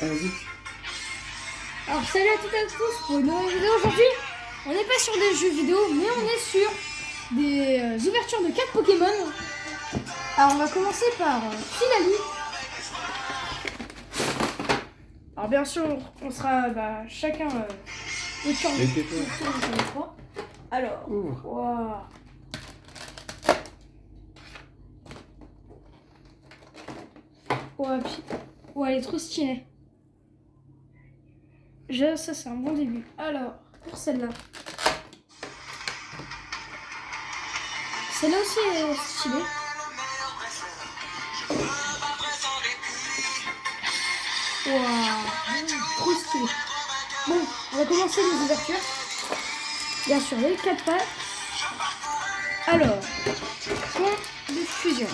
Vas-y. Alors salut à toutes et à tous pour une nouvelle vidéo aujourd'hui. On n'est pas sur des jeux vidéo, mais on est sur des euh, ouvertures de cartes Pokémon. Alors on va commencer par euh, Filali. Alors bien sûr, on sera bah, chacun euh, au tour Et tais-toi. au tour de. Alors, Ouvre. Puis... ouais, elle est trop stylée. Ça, c'est un bon début. Alors, pour celle-là. Celle-là aussi est stylée. Waouh, trop stylé. Bon, on va commencer les ouvertures. Bien sûr, les quatre pattes. Alors, point de fusion.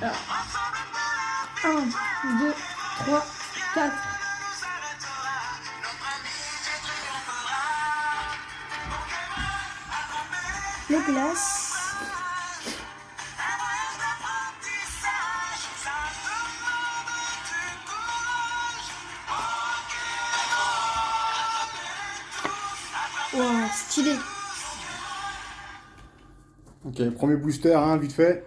Alors, 1, 2, 3, 4. Les glaces. Wow, stylé. Ok, premier booster, hein, vite fait.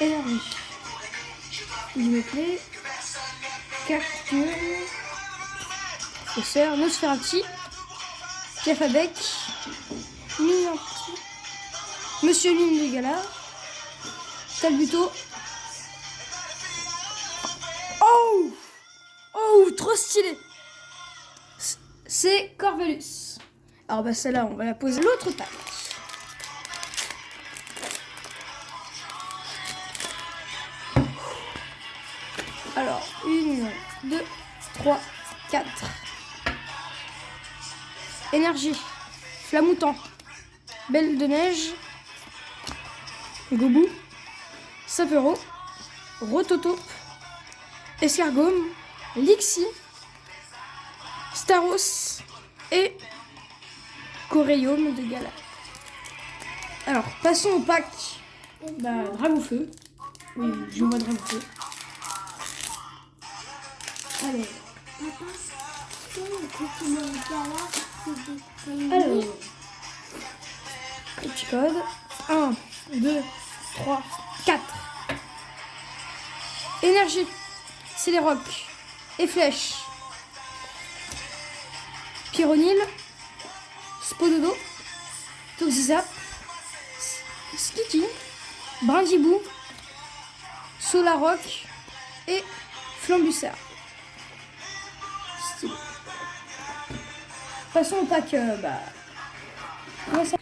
Énergie. Diméclé. Cactus. Professeur. Nosferati. Cafabec. Monsieur Lune de. Talbuto. Oh Oh, trop stylé c'est Corvelus. Alors bah celle-là, on va la poser l'autre pack. Alors, une, deux, trois, quatre. Énergie. Flamoutant. Belle de neige. Gobou. Sapero. Rototo. Escargome. Lixie. Staros et Coréum de Gala. Alors, passons au pack bah, Dragoufeu. Oui, je vois Dragoufeu. Allez. Alors, petit code. 1, 2, 3, 4. Énergie. C'est les rocs. Et flèches. Pyronil, Spododo, Toxizap, Skiki, Brindibou, Solaroc et Flambussard. Au pack. euh, bah, ça-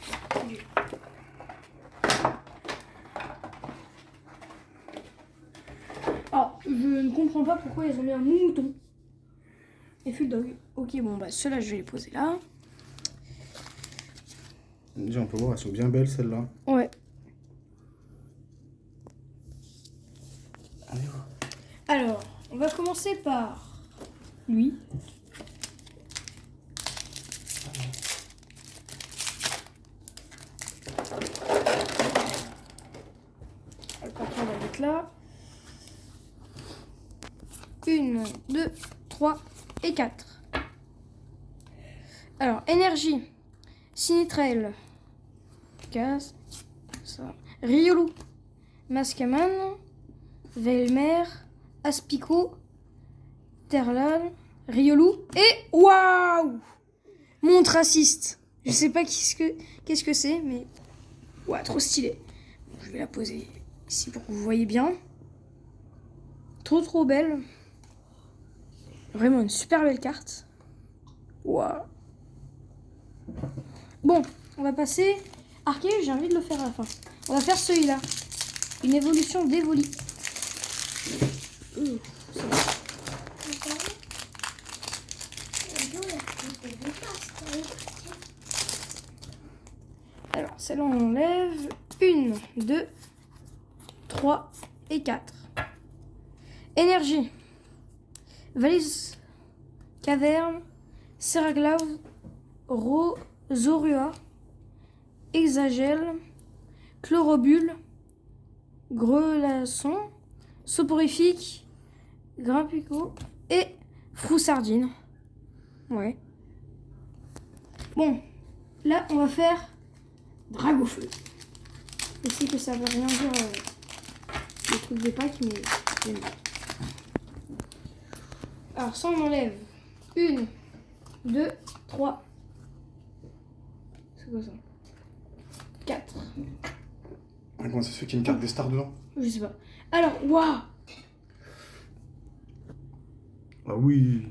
Alors, je ne comprends pas pourquoi ils ont mis un mouton. Et Full Dog. Ok, bon, bah, ceux-là, je vais les poser là. Déjà, on peut voir, elles sont bien belles celles-là. Ouais. Alors, on va commencer par lui. Le papier, on va le là. Une, deux, trois et quatre. Alors, énergie. Sinitrel. Gaz. Ça. Riolu. Mascaman. Velmer. Aspico. Terlan. Riolu. Et waouh Montre assiste. Je sais pas qu'est-ce que qu'est-ce que c'est, mais ouais, trop stylé. Je vais la poser ici pour que vous voyez bien. Trop trop belle. Vraiment une super belle carte. Waouh. Bon, on va passer. Arcade, j'ai envie de le faire à la fin. On va faire celui-là. Une évolution d'Evoli. Alors, celle-là, on enlève. Une, deux, et quatre. Énergie. Valise. Caverne. Seraglav. Rosorua. Hexagel. Chlorobule. Grelasson. Soporifique. Grimpico. Et Froussardine. Ouais. Bon, là, on va faire Dragofeu. Je sais que ça veut rien dire euh, le truc des packs, mais j'aime bien. Alors, ça, on enlève une, deux, trois. C'est quoi ça? Quatre. Ah, Comment ça se fait qu'il y a une carte des stars dedans? Je sais pas. Alors, waouh Ah oui.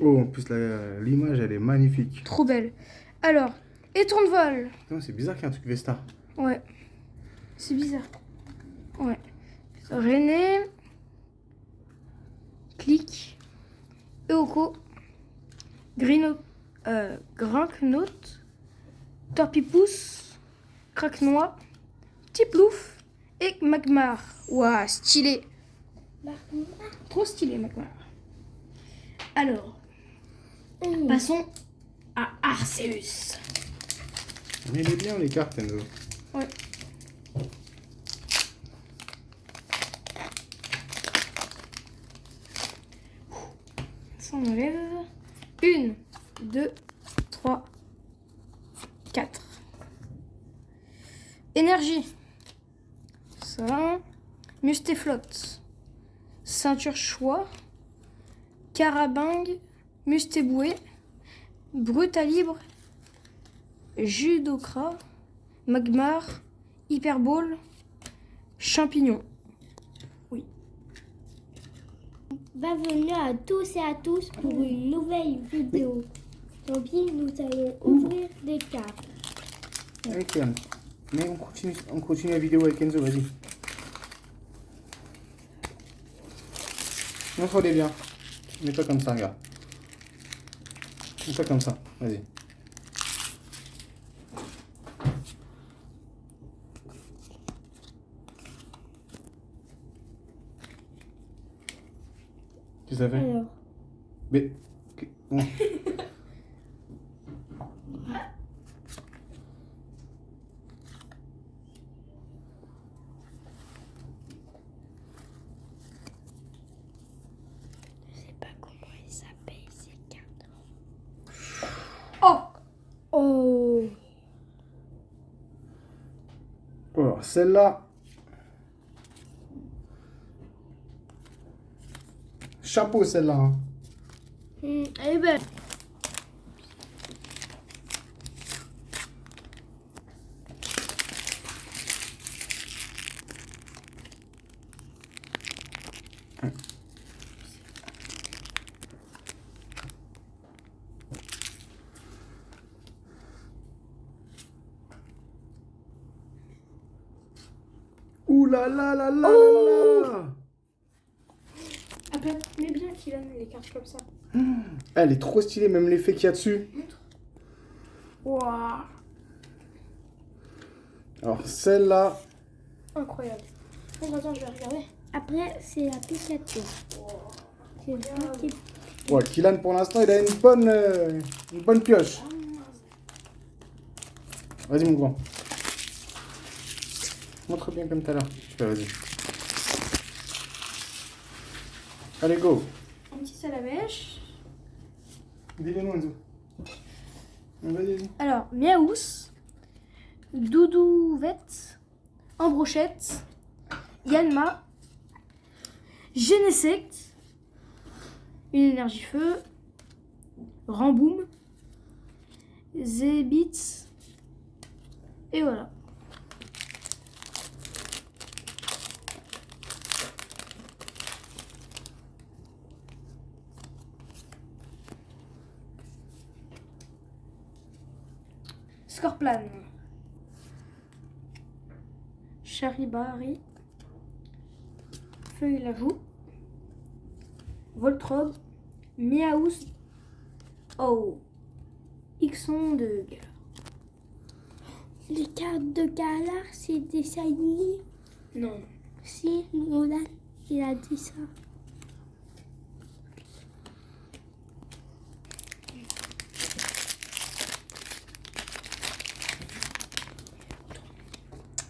Oh, en plus, la- l'image, elle est magnifique. Trop belle. Alors, étourne-vol. Putain, C'est bizarre qu'il y ait un truc Vestar. Ouais. C'est bizarre. Ouais. René. Clic. Eoko. Grino. Euh, Grinknote. Torpipousse. Craquenois. Tiplouf. Et Magmar. Waouh, stylé. Trop stylé, Magmar. Alors, passons à Arceus. Mais il est bien, les cartes, Enzo. Ouais. Enlève. Une, deux, trois, quatre. Énergie. Ça. Mustéflotte. Ceinture choix. Carabingue. Mustéboué. Brutalibre. Judocra. Magmar, Hyperball, Champignon. Bienvenue à tous et à tous pour une nouvelle vidéo. Aujourd'hui, nous allons ouvrir des cartes. Avec Yann. Mais on continue, on continue la vidéo avec Enzo, vas-y. Montre-les bien. Mets-toi comme ça, regarde. Mets-toi comme ça, vas-y. Tu savais Alors, Mais. que- bon. je sais pas comment ils s'appellent ces cartes. Oh Oh, Alors, celle-là. Chapeau, celle-là. hein. Elle est belle. Ouh là là là là là là Mets bien qu'il les cartes comme ça. Elle est trop stylée, même l'effet qu'il y a dessus. Waouh Alors, celle-là. Incroyable. Bon, attends, je vais regarder. Après, c'est la Pikachu. C'est le petit Ouais, Kylan, pour l'instant, il a une bonne, euh, une bonne pioche. Vas-y, mon grand. Montre bien comme tout à l'heure. Vas-y. Allez, go. Un petit salamèche. Dis-les nous, Enzo. Vas-y, vas-y. Alors, Miaous, Doudouvette, Ambrochette, Yanma, Genesect, une énergie feu, Ramboum, Zebits, et voilà. Scorplan. Charibari. Feuille la joue. Voltrob. Miaous. Oh. Ixon de Galar. Les cartes de Galar, c'est des shiny. Non. Si, Nolan, il a dit ça.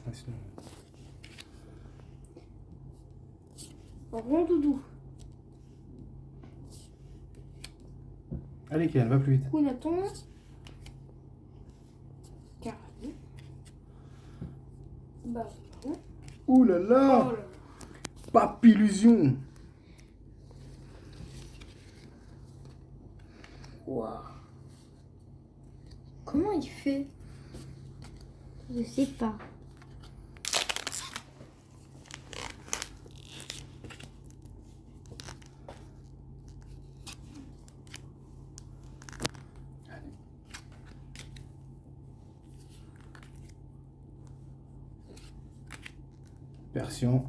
Ah, sinon- Rondoudou. Allez, Kylian, va plus vite. Kunaton. Carani. Baron. Ouh là Oh là là là. Papillusion Waouh. Comment il fait? Je sais pas. Persion.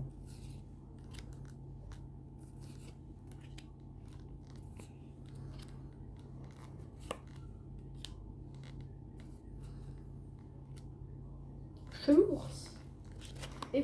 Chelours. Et... Et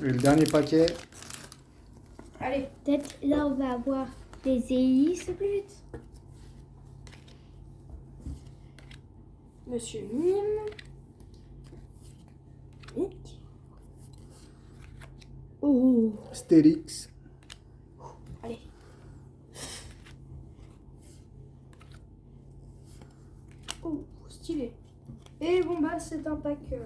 le dernier paquet. Allez, Peut-être là, on va avoir des hélices. plus vite. Monsieur Mime. Oh, Stérix. Allez. Oh, stylé. Et bon bah c'est un pack. euh,